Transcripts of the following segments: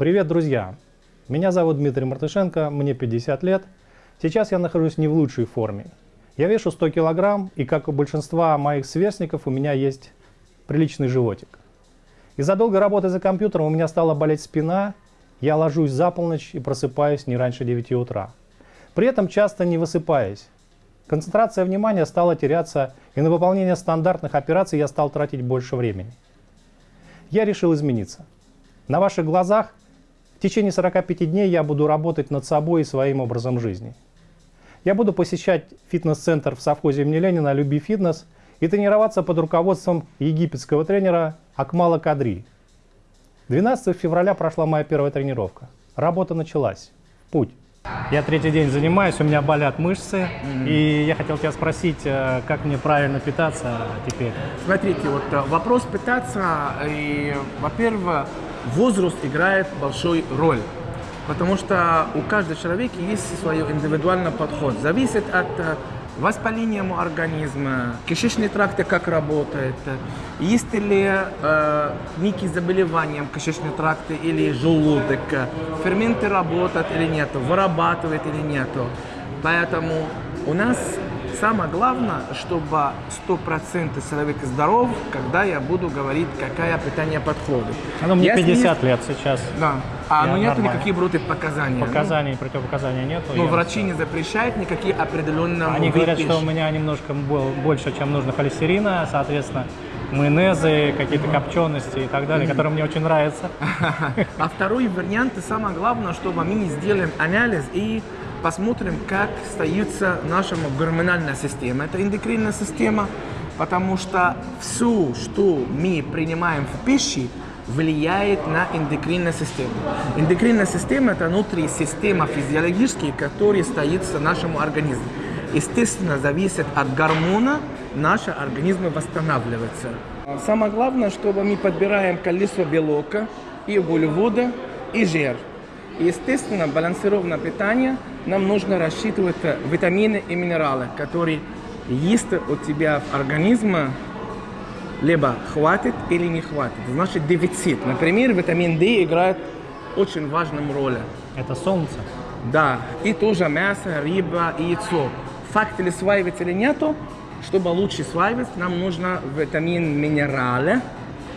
Привет, друзья! Меня зовут Дмитрий Мартышенко, мне 50 лет. Сейчас я нахожусь не в лучшей форме. Я вешу 100 килограмм, и как у большинства моих сверстников, у меня есть приличный животик. Из-за долгой работы за компьютером у меня стала болеть спина, я ложусь за полночь и просыпаюсь не раньше 9 утра. При этом часто не высыпаясь. Концентрация внимания стала теряться, и на выполнение стандартных операций я стал тратить больше времени. Я решил измениться. На ваших глазах в течение 45 дней я буду работать над собой и своим образом жизни. Я буду посещать фитнес-центр в совхозе имени Ленина «Люби фитнес» и тренироваться под руководством египетского тренера Акмала Кадри. 12 февраля прошла моя первая тренировка. Работа началась. Путь. Я третий день занимаюсь, у меня болят мышцы, mm-hmm. и я хотел тебя спросить, э, как мне правильно питаться теперь? Смотрите, вот э, вопрос питаться, и, во-первых, возраст играет большой роль. Потому что у каждого человека есть свой индивидуальный подход. Зависит от э, воспаления организма, кишечный тракт как работает, есть ли э, некие заболевания кишечного тракта или желудок, ферменты работают или нет, вырабатывает или нет. Поэтому у нас Самое главное, чтобы 100% человек здоров, когда я буду говорить, какая питание подходит. Ну, мне Если 50 есть... лет сейчас. Да. А ну нет никаких против показаний? Показаний, ну? противопоказаний нет. Но врачи не запрещают никакие определенные Они говорят, пищи. что у меня немножко больше, чем нужно холестерина, соответственно, майонезы, какие-то копчености и так далее, которые мне очень нравятся. А второй вариант, самое главное, чтобы мы сделаем анализ и посмотрим, как остается наша гормональная система. Это эндокринная система, потому что все, что мы принимаем в пище, влияет на эндокринную систему. Эндокринная система – это внутренняя система физиологическая, которая стоит в нашем организме. Естественно, зависит от гормона, наш организм восстанавливается. Самое главное, чтобы мы подбираем количество белка и углевода и жир. Естественно, балансированное питание нам нужно рассчитывать витамины и минералы, которые есть у тебя в организме, либо хватит или не хватит. Значит, дефицит. Например, витамин D играет очень важную роль. Это солнце? Да. И тоже мясо, рыба и яйцо. Факт ли сваивать или нету, чтобы лучше сваивать, нам нужно витамин минералы,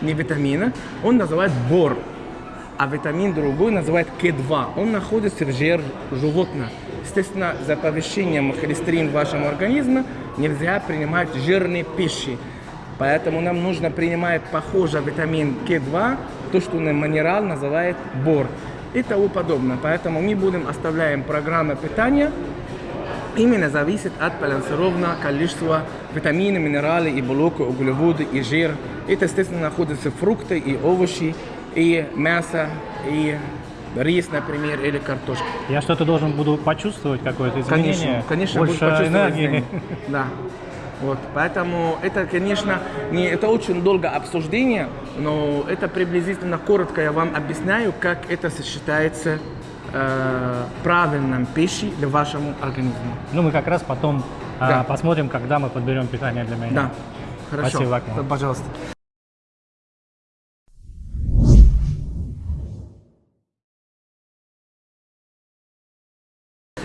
не витамины. Он называет бор а витамин другой называют К2. Он находится в жир животных. Естественно, за повышением холестерина в вашем организме нельзя принимать жирные пищи. Поэтому нам нужно принимать похожий витамин К2, то, что минерал называет бор и тому подобное. Поэтому мы будем оставляем программы питания, именно зависит от балансированного количества витаминов, минералов и белка, углеводы и жир. Это, естественно, находятся фрукты и овощи, и мясо, и рис, например, или картошка. Я что-то должен буду почувствовать, какое-то изменение? Конечно, конечно, Больше энергии. Да. Вот, поэтому это, конечно, не, это очень долго обсуждение, но это приблизительно коротко я вам объясняю, как это сочетается э, правильным пищей для вашего организма. Ну, мы как раз потом да. э, посмотрим, когда мы подберем питание для меня. Да, хорошо. Спасибо, Акмал. Пожалуйста.